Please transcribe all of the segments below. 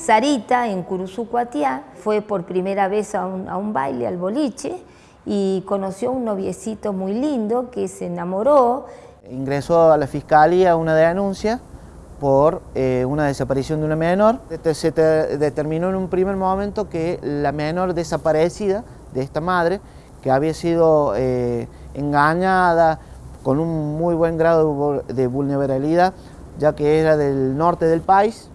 Sarita, en Curuzucuatiá, fue por primera vez a un, baile, al boliche, y conoció a un noviecito muy lindo que se enamoró. Ingresó a la fiscalía una denuncia por eh, una desaparición de una menor. Se determinó en un primer momento que la menor desaparecida de esta madre, que había sido eh, engañada con un muy buen grado de vulnerabilidad, ya que era del norte del país,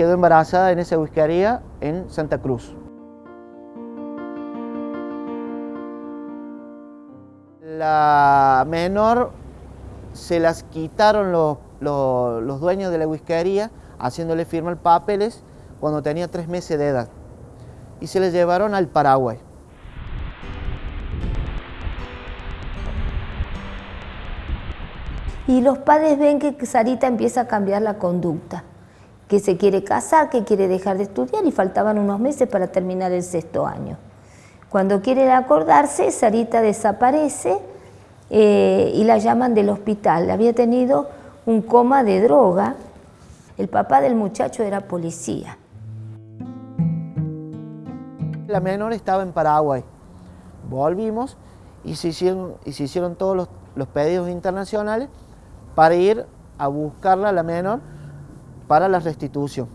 quedó embarazada en esa whiskería en Santa Cruz. La menor se las quitaron los los dueños de la whiskería haciéndole firmar papeles cuando tenía tres meses de edad y se le llevaron al Paraguay. Y los padres ven que Sarita empieza a cambiar la conducta, que se quiere casar, que quiere dejar de estudiar y faltaban unos meses para terminar el sexto año. Cuando quiere acordarse, Sarita desaparece eh, y la llaman del hospital. Había tenido un coma de droga. El papá del muchacho era policía. La menor estaba en Paraguay. Volvimos y se hicieron, y se hicieron todos los, los pedidos internacionales para ir a buscarla, la menor, para la restitución.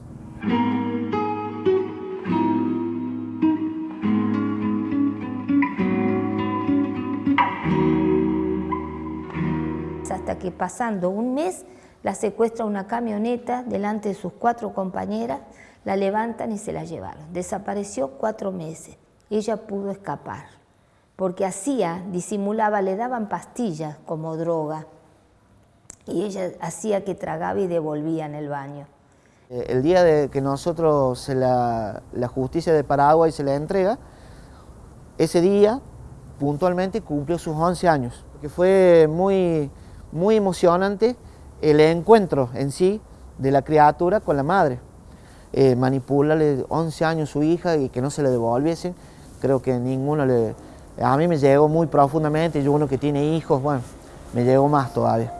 hasta que pasando un mes la secuestra una camioneta delante de sus cuatro compañeras, la levantan y se la llevaron. Desapareció cuatro meses. Ella pudo escapar, porque hacía, disimulaba, le daban pastillas como droga, y ella hacía que tragaba y devolvía en el baño. Eh, el día de que nosotros, la, la justicia de Paraguay se la entrega, ese día puntualmente cumplió sus 11 años, que fue muy muy emocionante el encuentro en sí de la criatura con la madre. Eh, manipularle 11 años su hija y que no se le devolviesen, creo que ninguno le... A mí me llegó muy profundamente, yo uno que tiene hijos, bueno, me llegó más todavía.